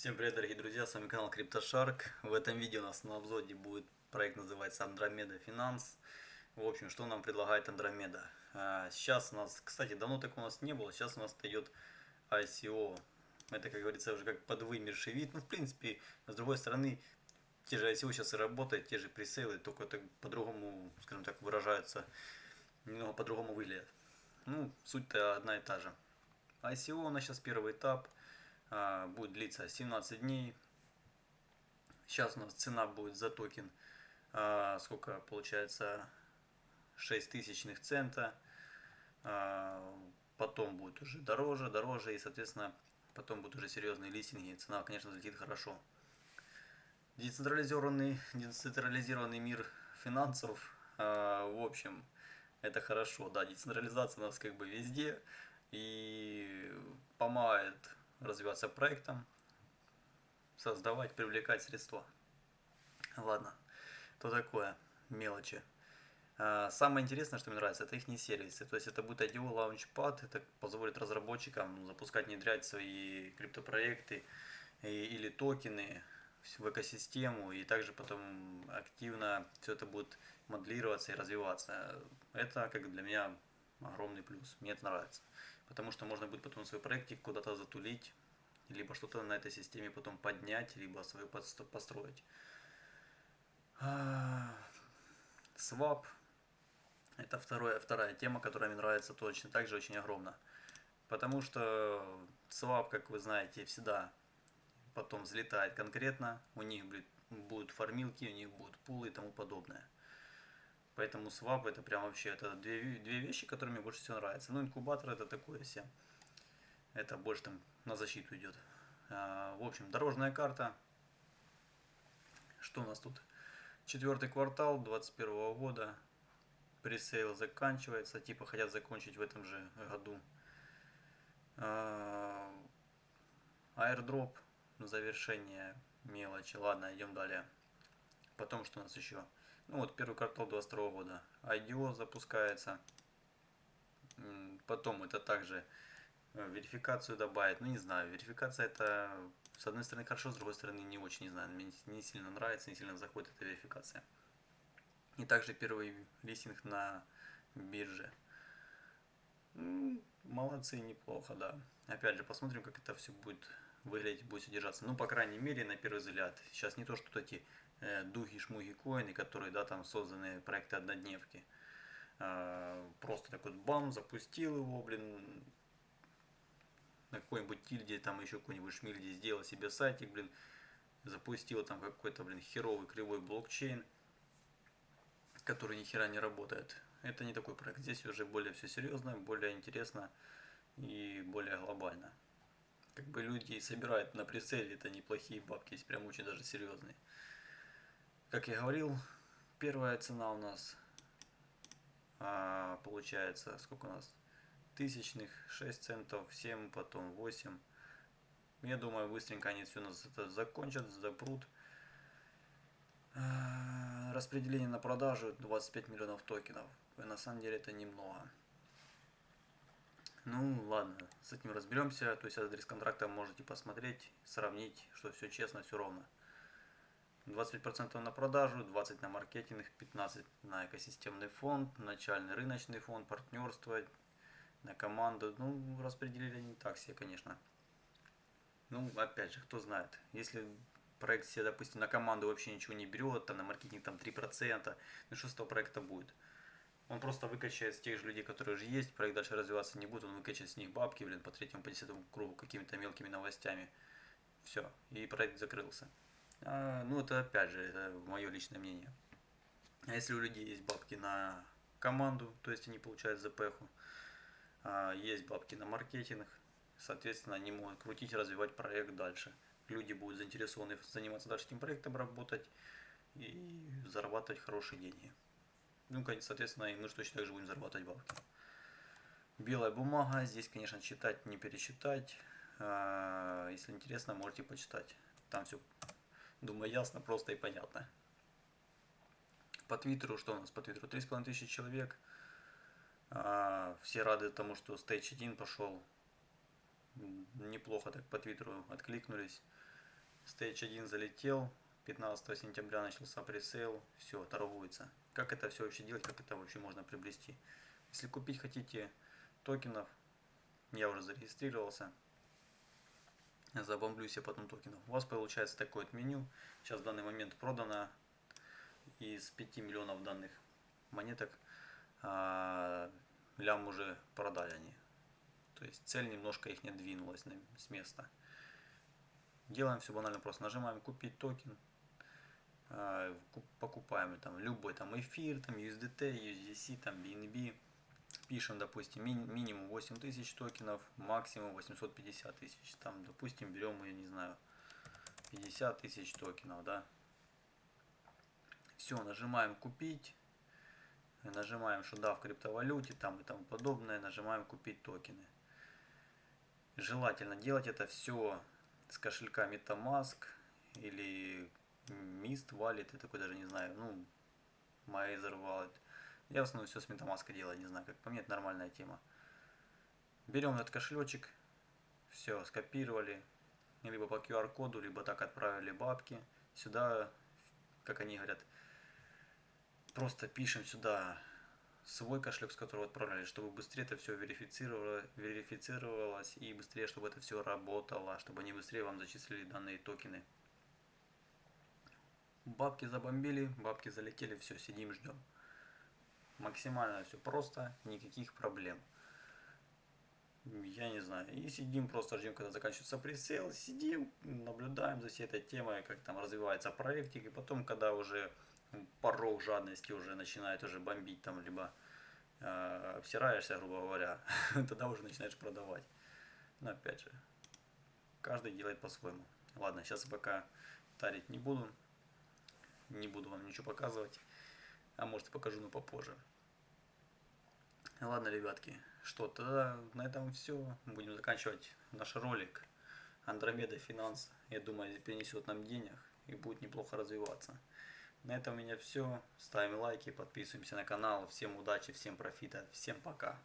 Всем привет, дорогие друзья, с вами канал CryptoShark. В этом видео у нас на обзоре будет проект, называется Andromeda Finance. В общем, что нам предлагает Andromeda? А, сейчас у нас, кстати, давно так у нас не было, сейчас у нас идет ICO. Это, как говорится, уже как подвымерший вид. Ну, в принципе, с другой стороны, те же ICO сейчас и работают, те же пресейлы, только так по-другому, скажем так, выражаются, немного по-другому выглядят. Ну, суть-то одна и та же. ICO у нас сейчас первый этап – будет длиться 17 дней. Сейчас у нас цена будет за токен, а, сколько получается, 6 тысячных цента. А, потом будет уже дороже, дороже, и, соответственно, потом будут уже серьезные листинги, цена, конечно, взлетит хорошо. Децентрализированный, децентрализированный мир финансов, в общем, это хорошо, да, децентрализация у нас как бы везде, и помогает развиваться проектом, создавать, привлекать средства. Ладно, то такое, мелочи. А, самое интересное, что мне нравится, это их сервисы. То есть это будет IDO Launchpad, это позволит разработчикам запускать, внедрять свои криптопроекты или токены в экосистему, и также потом активно все это будет моделироваться и развиваться. Это как для меня огромный плюс. Мне это нравится. Потому что можно будет потом свой проектик куда-то затулить, либо что-то на этой системе потом поднять, либо свою построить. Swap – это второе, вторая тема, которая мне нравится точно так же очень огромно. Потому что Swap, как вы знаете, всегда потом взлетает конкретно, у них будут фармилки, у них будут пулы и тому подобное. Поэтому Swap это прям вообще это две, две вещи, которые мне больше всего нравятся. Ну, инкубатор это такое все. Это больше там на защиту идет. А, в общем, дорожная карта. Что у нас тут? Четвертый квартал 2021 года. Пресейл заканчивается. Типа хотят закончить в этом же году. А, аирдроп. Завершение мелочи. Ладно, идем далее. Потом что у нас еще? Ну вот первый квартал 2022 года. IDO запускается. Потом это также э, верификацию добавить. Ну не знаю, верификация это с одной стороны хорошо, с другой стороны не очень, не знаю. Мне не сильно нравится, не сильно заходит эта верификация. И также первый листинг на бирже. Молодцы, неплохо, да. Опять же, посмотрим, как это все будет выглядеть, будет содержаться. Ну, по крайней мере, на первый взгляд. Сейчас не то, что эти э, дуги-шмуги коины, которые, да, там созданы проекты однодневки. Э, просто такой бам, запустил его, блин, на какой-нибудь тильде, там еще какой-нибудь шмильде сделал себе сайтик, блин, запустил там какой-то, блин, херовый кривой блокчейн, который ни хера не работает. Это не такой проект. Здесь уже более все серьезно, более интересно и более глобально как бы люди собирают на прицеле, это неплохие бабки, есть прям очень даже серьезные. Как я говорил, первая цена у нас а, получается, сколько у нас? Тысячных, 6 центов, 7, потом 8. Я думаю, быстренько они все у нас это закончат, запрут. А, распределение на продажу 25 миллионов токенов. И на самом деле это немного. Ну ладно, с этим разберемся. То есть адрес контракта можете посмотреть, сравнить, что все честно, все ровно. 25% на продажу, 20% на маркетинг, 15% на экосистемный фонд, начальный рыночный фонд, партнерство, на команду. Ну, распределили не так все, конечно. Ну, опять же, кто знает. Если проект себе, допустим, на команду вообще ничего не берет, там на маркетинг там 3%, ну что с того проекта будет? Он просто выкачает с тех же людей, которые уже есть, проект дальше развиваться не будет, он выкачает с них бабки, блин, по третьему, по десятому кругу какими-то мелкими новостями. Все, и проект закрылся. А, ну, это опять же, это мое личное мнение. А если у людей есть бабки на команду, то есть они получают ЗПХу, а, есть бабки на маркетинг, соответственно, они могут крутить, развивать проект дальше. Люди будут заинтересованы заниматься дальше этим проектом, работать и зарабатывать хорошие деньги. Ну, соответственно, и мы же точно так же будем зарабатывать бабки. Белая бумага. Здесь, конечно, читать, не перечитать. А, если интересно, можете почитать. Там все, думаю, ясно, просто и понятно. По Твиттеру, что у нас по Твиттеру? 3,5 тысячи человек. А, все рады тому, что Stage 1 пошел. Неплохо так по Твиттеру откликнулись. Stage 1 залетел, 15 сентября начался пресейл, все, торгуется. Как это все вообще делать, как это вообще можно приобрести? Если купить хотите токенов, я уже зарегистрировался, забомблю себе потом токенов. У вас получается такое вот меню. Сейчас в данный момент продано из 5 миллионов данных монеток, а, лям уже продали они. То есть цель немножко их не двинулась с места. Делаем все банально просто. Нажимаем купить токен. А, покупаем там любой там эфир, там USDT, USDC, там BNB пишем, допустим, ми минимум 8000 токенов, максимум 850 тысяч. Там, допустим, берем, я не знаю, 50 тысяч токенов, да. Все, нажимаем купить. Нажимаем, что да, в криптовалюте там и тому подобное. Нажимаем купить токены. Желательно делать это все с кошелька MetaMask или Mist Wallet, я такой даже не знаю, ну, Mazer Wallet. Я в основном все с MetaMask делаю, не знаю, как по мне это нормальная тема. Берем этот кошелечек, все, скопировали, либо по QR-коду, либо так отправили бабки. Сюда, как они говорят, просто пишем сюда свой кошелек, с которого отправляли, чтобы быстрее это все верифицировалось и быстрее, чтобы это все работало, чтобы они быстрее вам зачислили данные токены. Бабки забомбили, бабки залетели, все, сидим, ждем. Максимально все просто, никаких проблем. Я не знаю. И сидим, просто ждем, когда заканчивается пресейл. Сидим, наблюдаем за всей этой темой, как там развивается проектик. И потом, когда уже порог жадности уже начинает уже бомбить, там, либо э, обсираешься, грубо говоря, тогда уже начинаешь продавать. Но опять же, каждый делает по-своему. Ладно, сейчас пока тарить не буду. Не буду вам ничего показывать. А может покажу, но попозже. Ладно, ребятки, что, тогда на этом все. Будем заканчивать наш ролик. Андромеда Финанс, я думаю, принесет нам денег и будет неплохо развиваться. На этом у меня все. Ставим лайки, подписываемся на канал. Всем удачи, всем профита, всем пока.